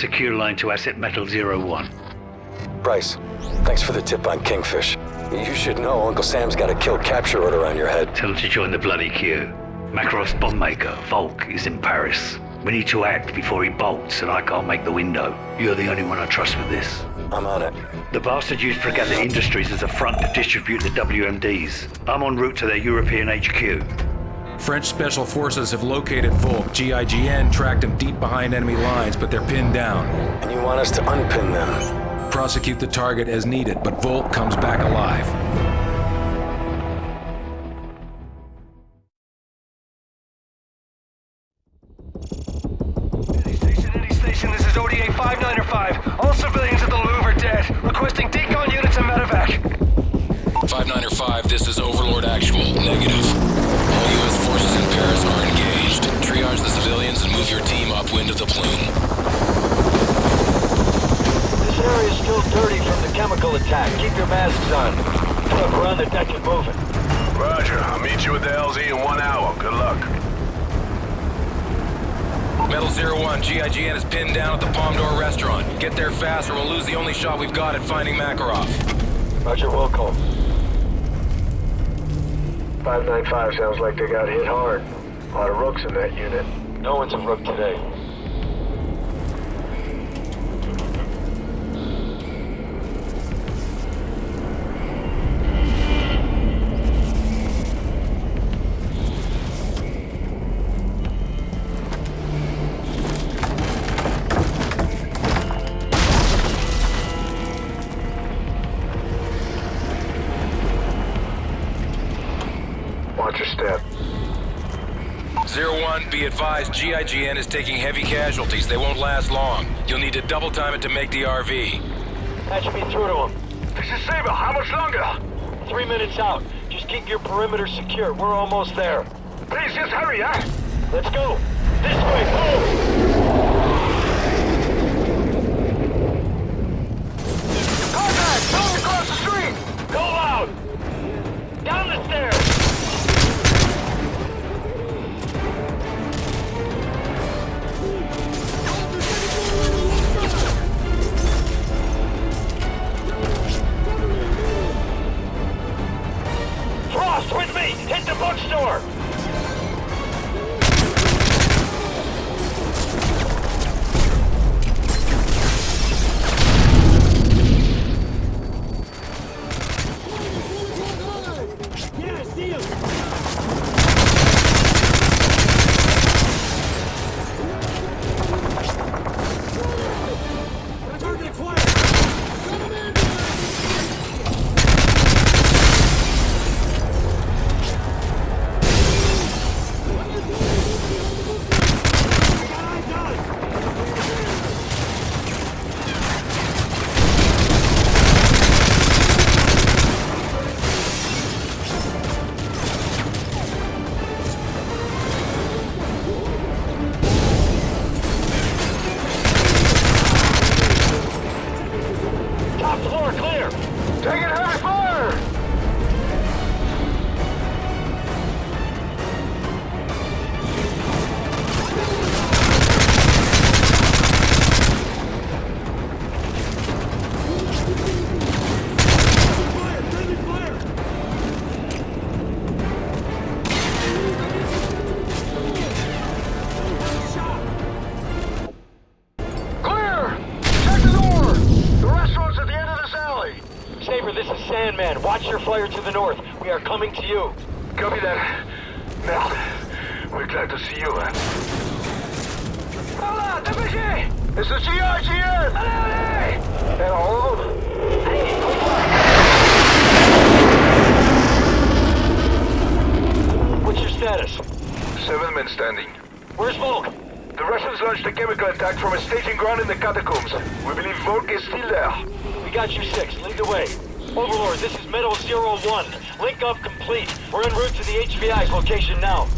secure line to Asset Metal Zero One. Price, thanks for the tip on Kingfish. You should know Uncle Sam's got a kill capture order on your head. Tell him to join the bloody queue. Makarov's bomb maker, Volk, is in Paris. We need to act before he bolts, and I can't make the window. You're the only one I trust with this. I'm on it. The bastard used Fregatta Industries as a front to distribute the WMDs. I'm en route to their European HQ. French Special Forces have located Volk. GIGN tracked him deep behind enemy lines, but they're pinned down. And you want us to unpin them? Prosecute the target as needed, but Volk comes back alive. Any station, any station, this is ODA 595. All civilians at the Louvre are dead. Requesting decon units and medevac. 595, this is Overlord Actual. Negative. All U.S. forces in Paris are engaged. Triage the civilians and move your team upwind of the plume. This area is still dirty from the chemical attack. Keep your masks on. Look, we're on the deck and moving. Roger. I'll meet you at the LZ in one hour. Good luck. Metal Zero One, GIGN is pinned down at the Palm Door restaurant. Get there fast or we'll lose the only shot we've got at finding Makarov. Roger, Wilco. 595 sounds like they got hit hard. A lot of rooks in that unit. No one's a rook today. Be advised, GIGN is taking heavy casualties. They won't last long. You'll need to double time it to make the RV. Patch me through to him. This is Saber. How much longer? Three minutes out. Just keep your perimeter secure. We're almost there. Please, just hurry, huh? Let's go. This way, move! You. Copy that. Merde. We're glad to see you, man. Hola, dépêchez! It's the GIGN! Allez, allez! Hello? What's your status? Seven men standing. Where's Volk? The Russians launched a chemical attack from a staging ground in the catacombs. We believe Volk is still there. We got you six. Lead the way. Overlord, this is Metal Zero One. Link up complete. We're en route to the HVI's location now.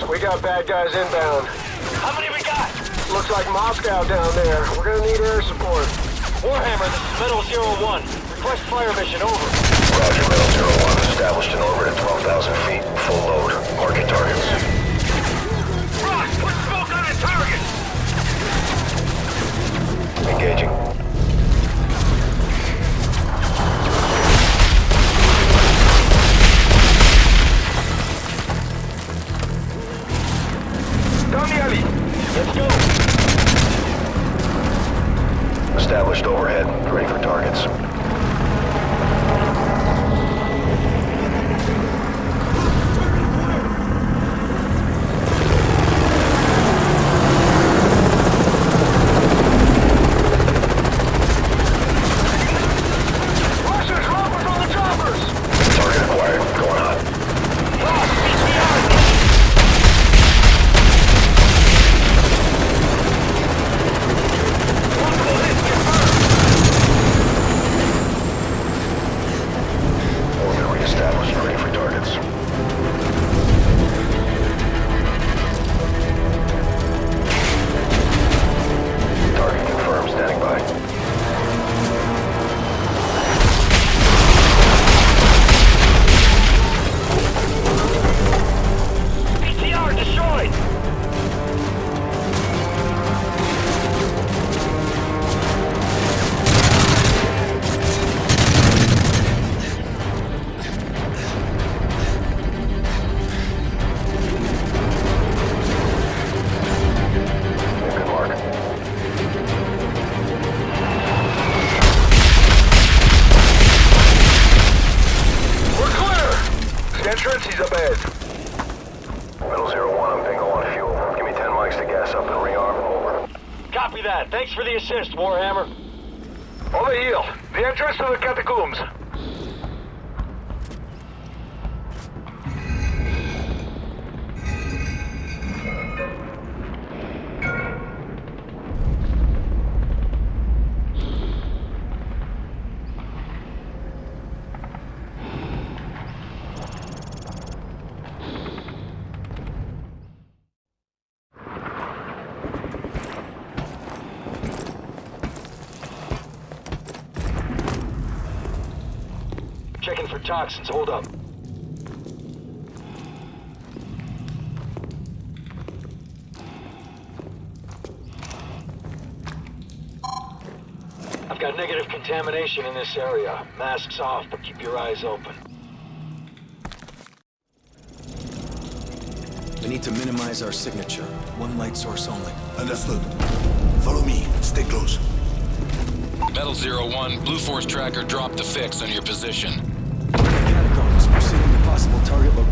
Boss, we got bad guys inbound. How many we got? Looks like Moscow down there. We're gonna need air support. Warhammer, this is Metal Zero One. Request fire mission, over. Roger, Metal Zero One. Established in orbit at 12,000 feet. Full load. Market assist, Warhammer. for toxins. Hold up. I've got negative contamination in this area. Masks off, but keep your eyes open. We need to minimize our signature. One light source only. Understood. Follow me. Stay close. Metal Zero One, Blue Force Tracker dropped the fix on your position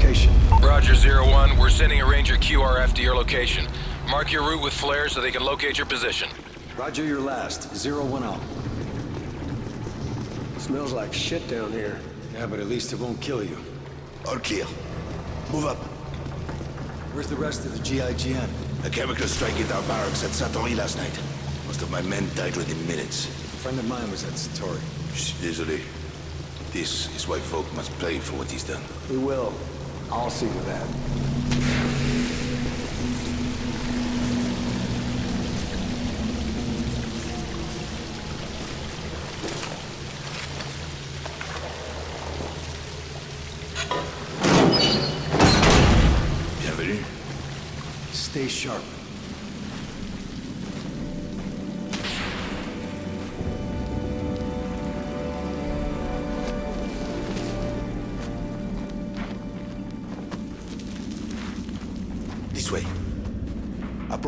location. Roger Zero One, we're sending a Ranger QRF to your location. Mark your route with flares so they can locate your position. Roger your last. Zero one out. Smells like shit down here. Yeah, but at least it won't kill you. Or kill. Move up. Where's the rest of the GIGN? A chemical strike hit our barracks at Satory last night. Most of my men died within minutes. A friend of mine was at Satory. Shh, Désolé. This is why Volk must pay for what he's done. We will. I'll see to that. Bienvenue. Stay sharp.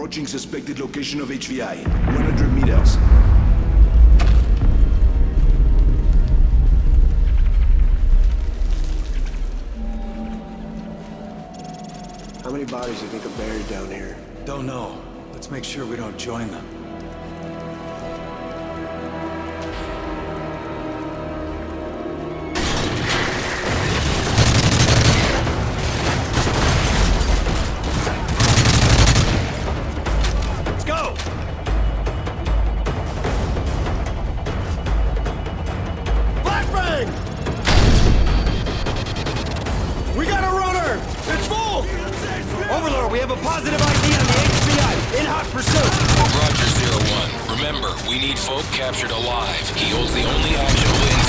Approaching suspected location of HVI. 100 meters. How many bodies do you think are buried down here? Don't know. Let's make sure we don't join them. Positive ID on the. In hot pursuit. Roger Zero One, remember, we need Volk captured alive. He holds the only actionable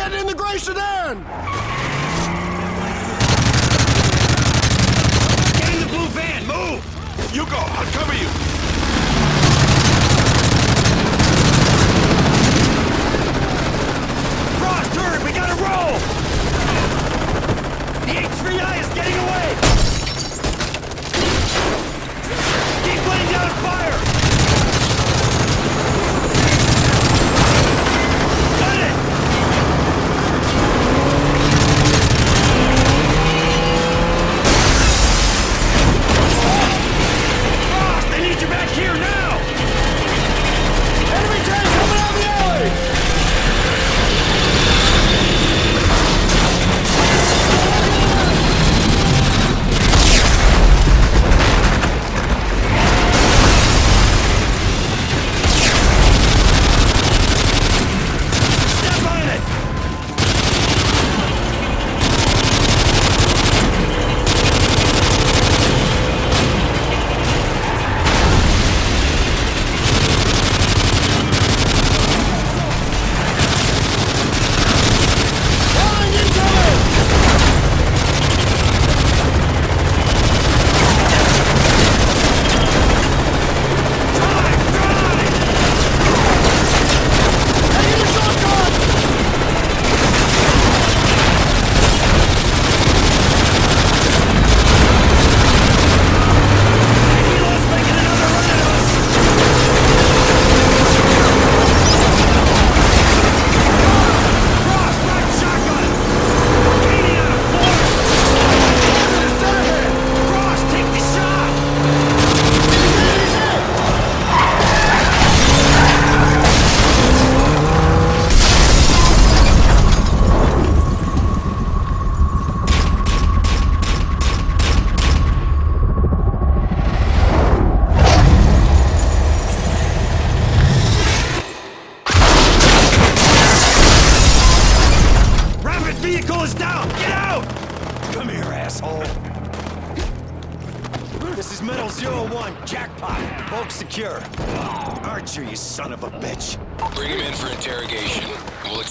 Get in the Gray Sedan! Get in the blue van, move! You go. I'll cover you. Frost, hurry, we gotta roll! The HVI is getting away! Keep laying down fire!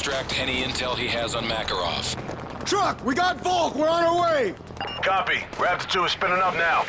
Extract any intel he has on Makarov. Truck, we got Volk! We're on our way! Copy. Raptor 2 is spinning up now.